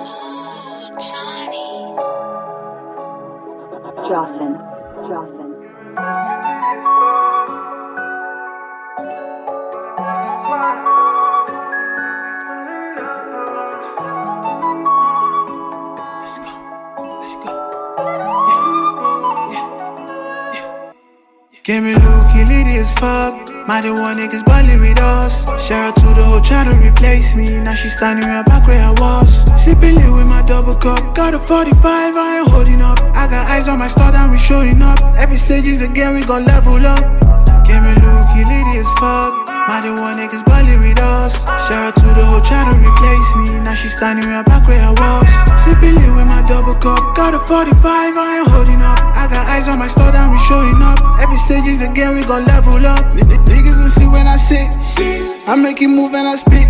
Johnny. Jocelyn. Jocelyn. Let's go. Let's go. Yeah. Yeah. Yeah. Give me Luke, he lit as fuck. Mighty one niggas bully with us. Share the try to replace me. Now she standing right back where I was. Sipping lit with my double cup. Got a 45, I ain't holding up. I got eyes on my star, and we showing up. Every stage is a game, we gon' level up. Give me looky litty as fuck. My the one niggas ballin' with us. Shout out to the whole try to replace me. Now she standing right back where I was. Sipping lit with my double cup. Got a 45, I ain't holding up. I got eyes on my star, and we showing up. Again, we gon' level up. Niggas will see when I sit. I make you move and I spit.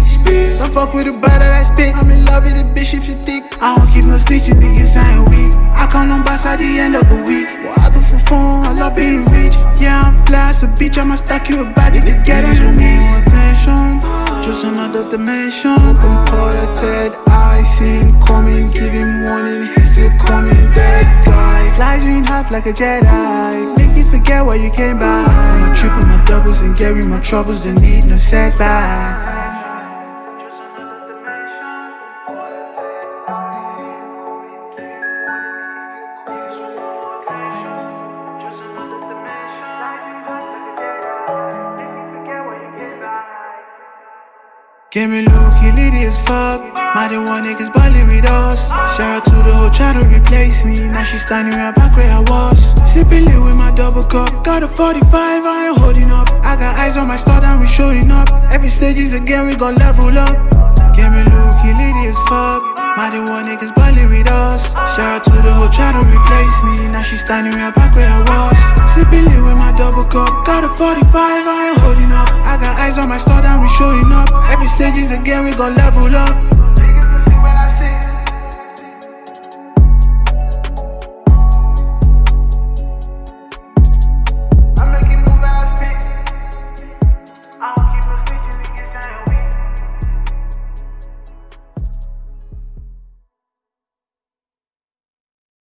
Don't fuck with the butter that I spit. I'm in love with the bitch if she thick. I don't keep no stitching, niggas I ain't weak. I count on boss at the end of the week. What I do for fun, I love being rich. Yeah, I'm fly, so bitch, I'ma stack you a body to get us with me. Attention, just another dimension. Imported, I seen coming, give him warning, half like a Jedi. Make you forget why you came by. I'ma triple, my doubles, and carry my troubles, and need no setbacks. Give me looky litty as fuck. My the one niggas ballin' with us. Shout out to the whole try to replace me. Now she standing right back where I was. Sipping lit with my double cup. Got a 45, I ain't holding up. I got eyes on my star, and we showing up. Every stage is a game, we gon' level up. Give me looky litty as fuck. My the one niggas ballin' with us. Shout out to the whole try to replace me. Now she standing right back where I was. Sipping lit with my double cup. Got a 45, I ain't holding up. Eyes on my star, and we showing up. Every stage is a game, we gon' level up.